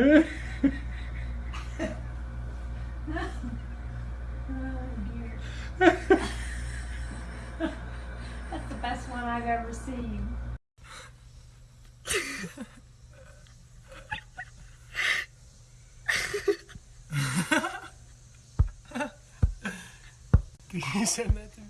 That's the best one I've ever seen. Can you send that to me?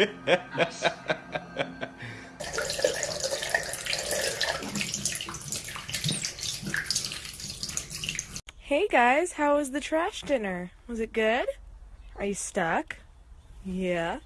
Hey guys, how was the trash dinner? Was it good? Are you stuck? Yeah.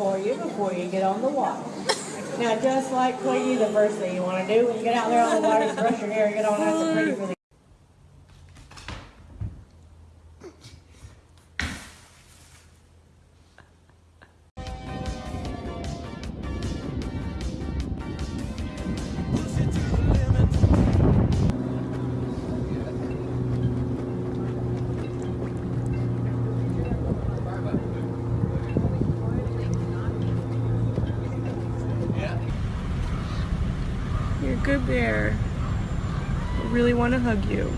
For you before you get on the water. Now, just like Quiggy, the first thing you want to do when you get out there on the water is brush your hair get all nice and pretty for the bear. I really want to hug you.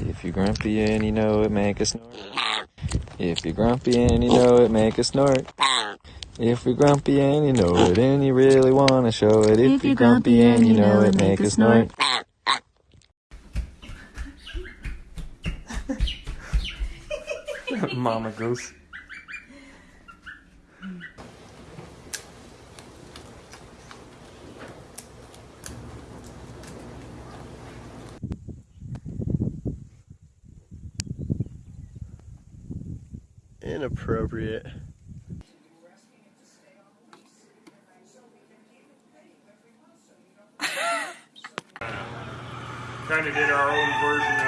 If you're grumpy and you know it, make a snort. If you're grumpy and you know it, make a snort. If you're grumpy and you know it, and you really want to show it. If you're grumpy and you know it, make a snort. Mama goose. Inappropriate. kind of did our own version of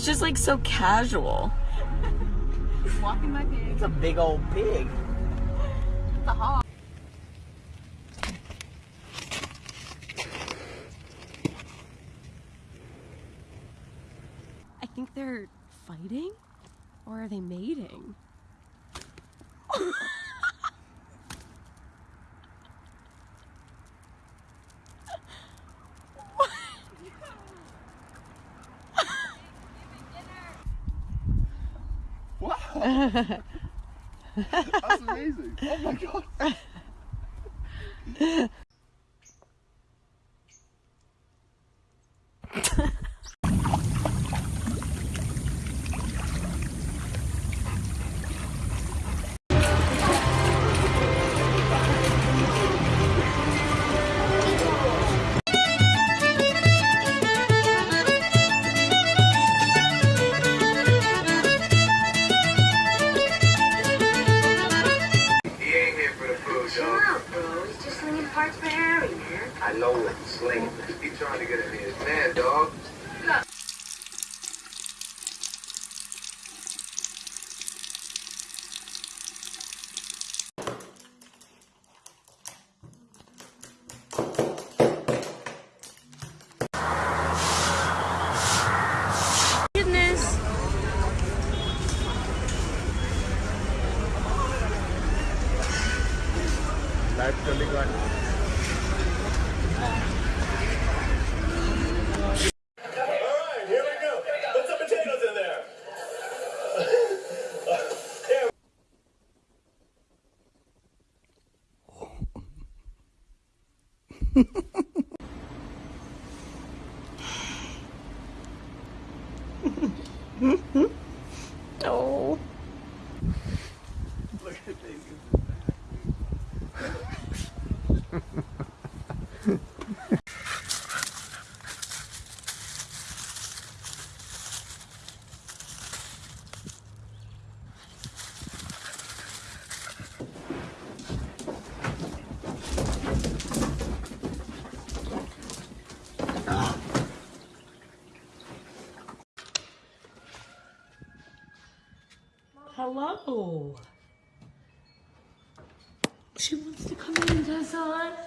It's just like so casual. Walking my pig. It's a big old pig. The hog. I think they're fighting? Or are they mating? That's amazing. Oh my god. live trolling on Hello. She wants to come in, Tessa.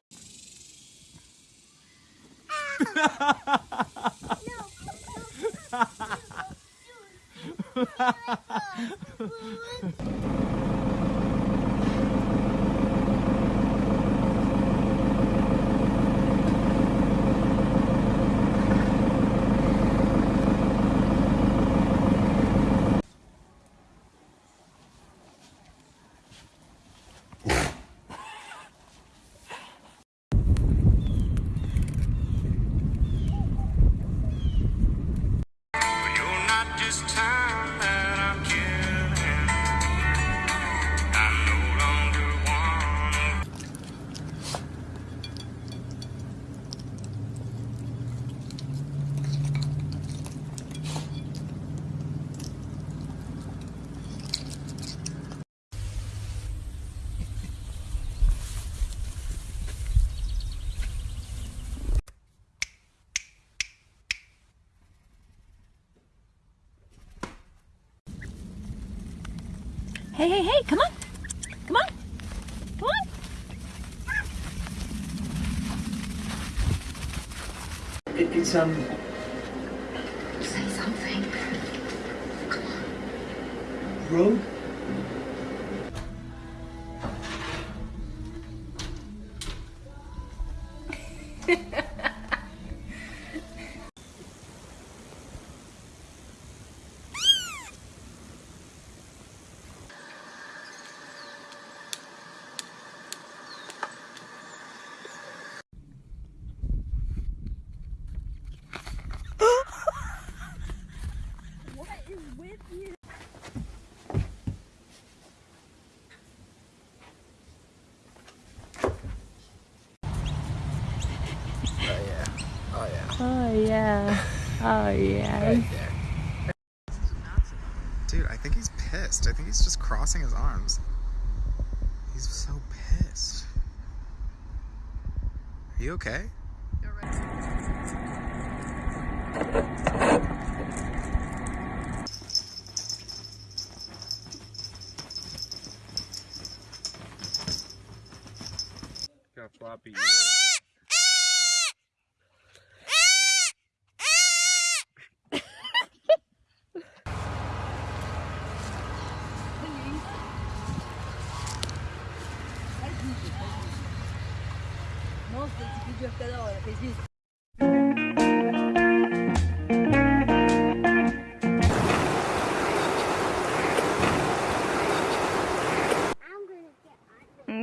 You're Hey, hey, hey, come on. Come on. Come on. It, it's um. Say something. Come on. Road. Oh, yeah. Dude, I think he's pissed. I think he's just crossing his arms. He's so pissed. Are you okay?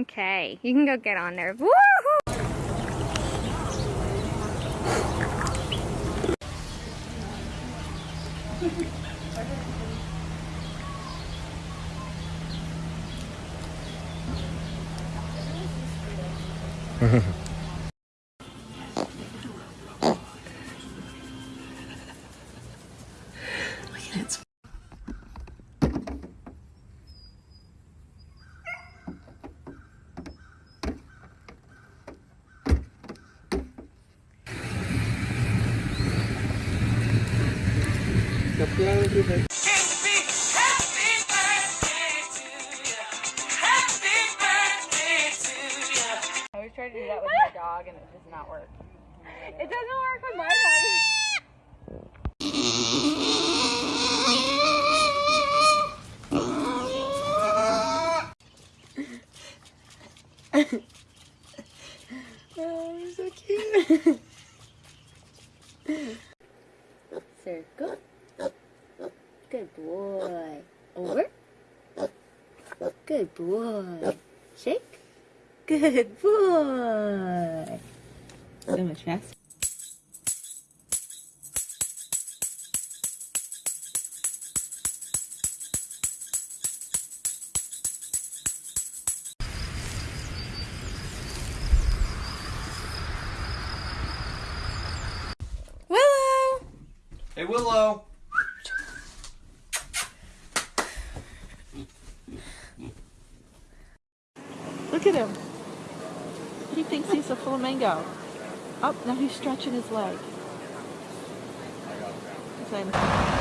Okay, You can go get on there. Woo! To do that with my dog and it does not work. It doesn't work with my dog. Oh, you're so cute. Circle. Good boy. Over. Good boy. Shake. Good boy. So much faster. Willow! Hey, Willow. Look at him. He thinks he's a flamingo. Up oh, now he's stretching his leg. He's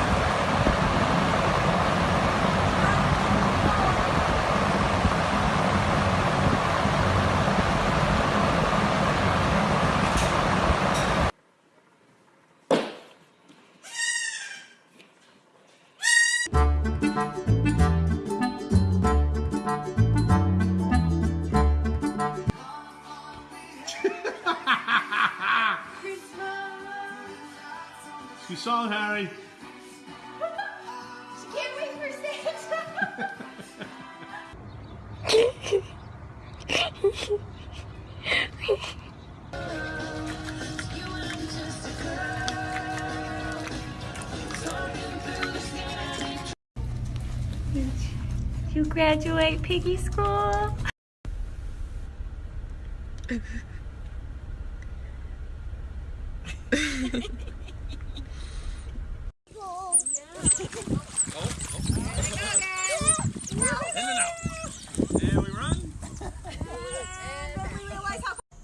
You saw it, Harry. Can't wait for Santa. you graduate piggy school?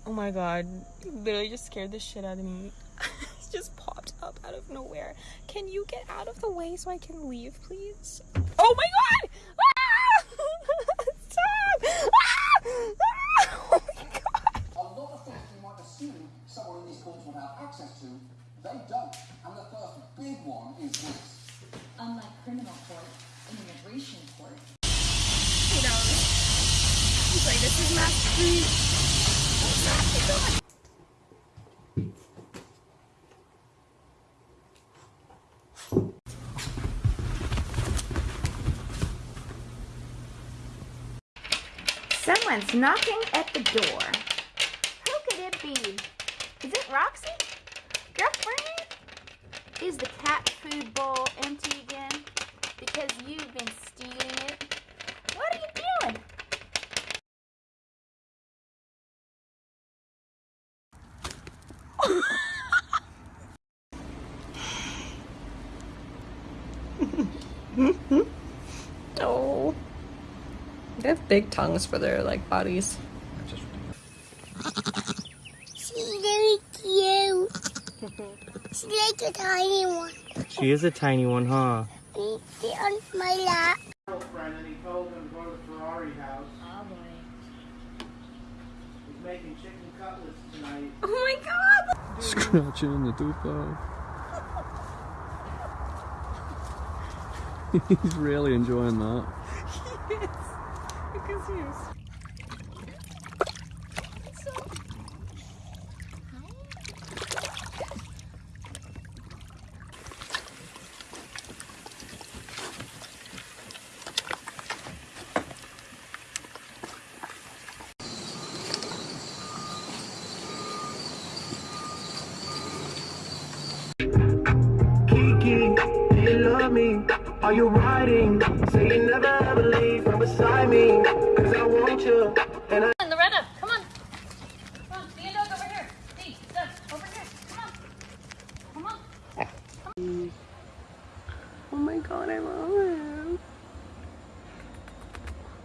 oh my god. You literally just scared the shit out of me. It just popped up out of nowhere. Can you get out of the way so I can leave, please? Oh my god! Ah! Stop! Ah! Ah! Oh my god! A lot of things you might assume someone in these courts would have access to, they don't. And the first big one is this. Unlike criminal court, in immigration court, You know, he's like, this is my street. Someone's knocking at the door. Who could it be? Is it Roxy? Girlfriend? Is the cat food bowl empty again? Because you've been stealing it? What are you doing? Oh. They have big tongues for their like bodies. she's very cute. She's like a tiny one. She is a tiny one, huh? She sit on my lap. And he told him to go to the Ferrari house. Oh making chicken cutlets tonight. Oh my god! Scratching the tooth off. He's really enjoying that. Yes. Because he's. My god, I love him.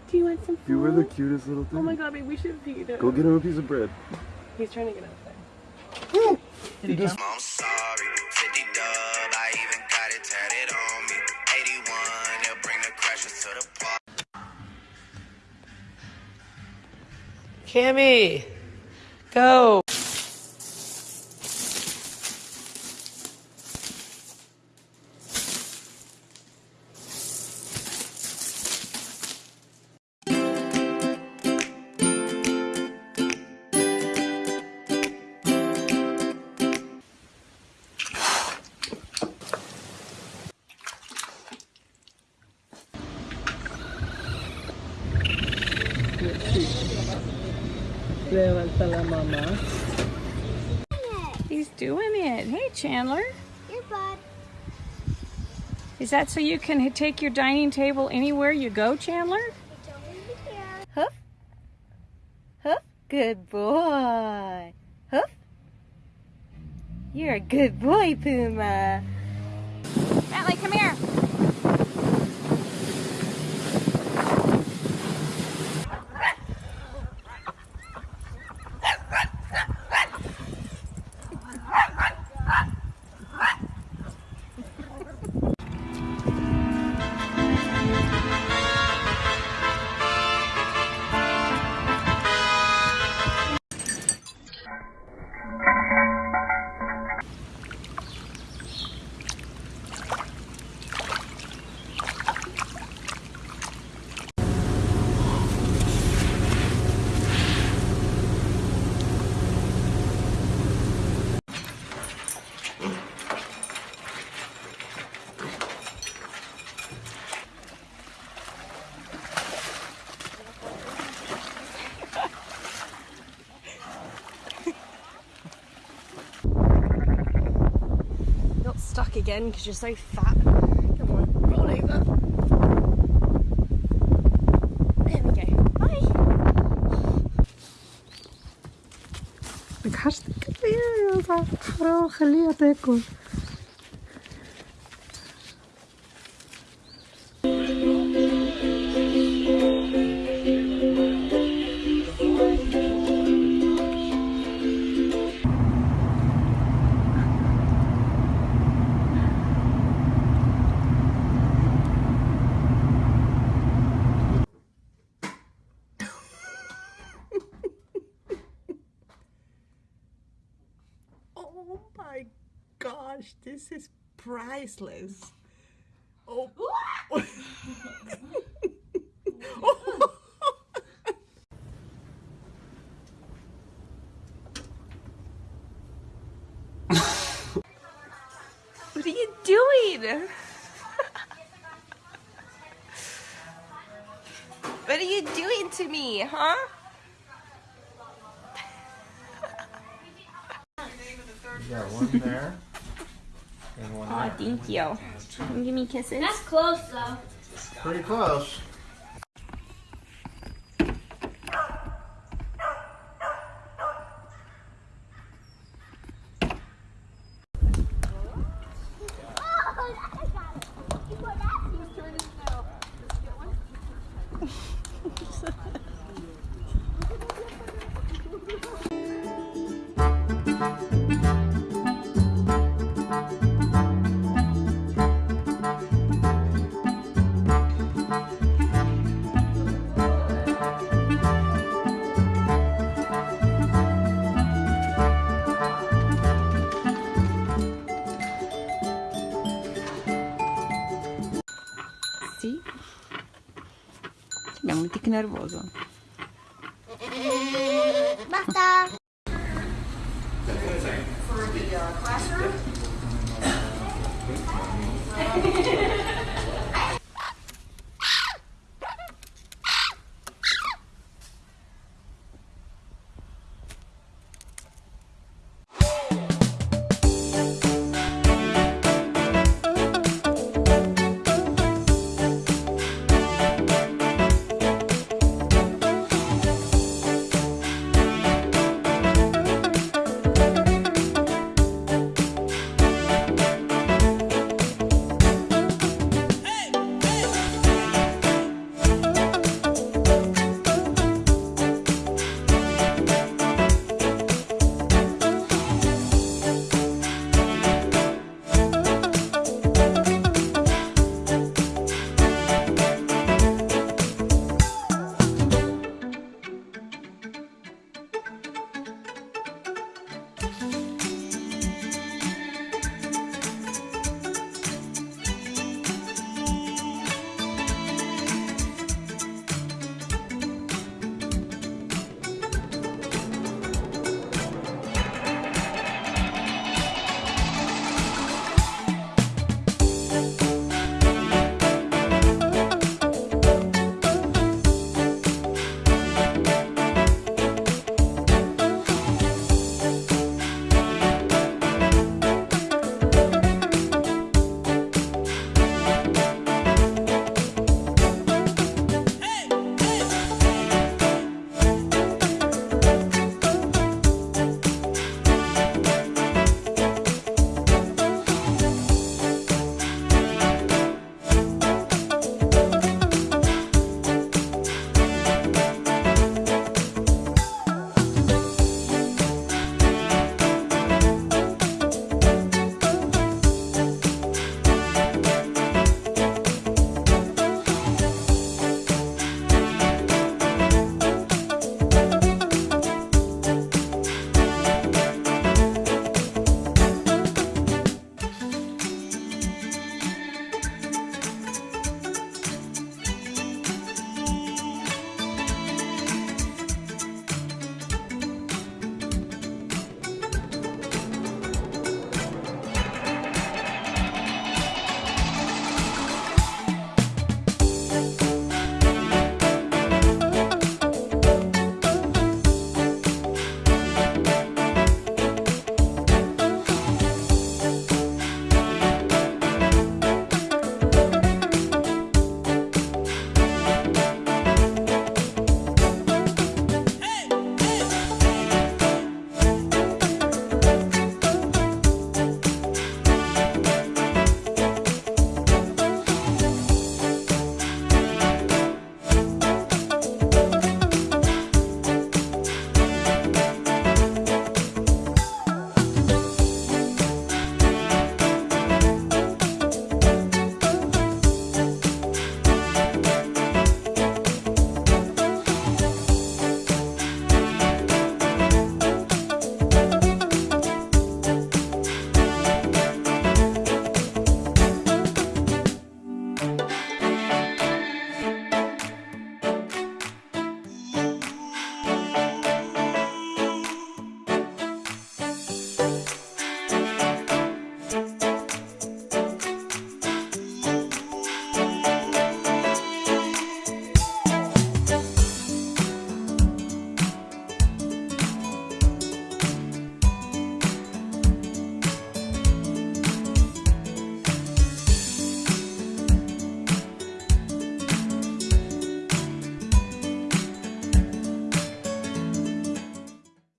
Do you want some food? You were the cutest little thing. Oh my god, babe, we should feed him. Go get him a piece of bread. He's trying to get out there. He just I'm sorry, 50 dub, I even got it tatted on me. 81, they'll bring the crashers to the park. Cammy, go. Mamá. He's doing it. Hey, Chandler. Your bud. Is that so you can take your dining table anywhere you go, Chandler? It's over here. Huff. Huff. Good boy. Huff. You're a good boy, Puma. again because you're so fat. Come on, roll over. There we go. Bye. Look, هاش تكبير يا خليها تاكل priceless. Oh. What are you doing? what are you doing to me, huh? got one there. And one Aw, thank you. Can you give me kisses? That's close though. Pretty close. Nervoso.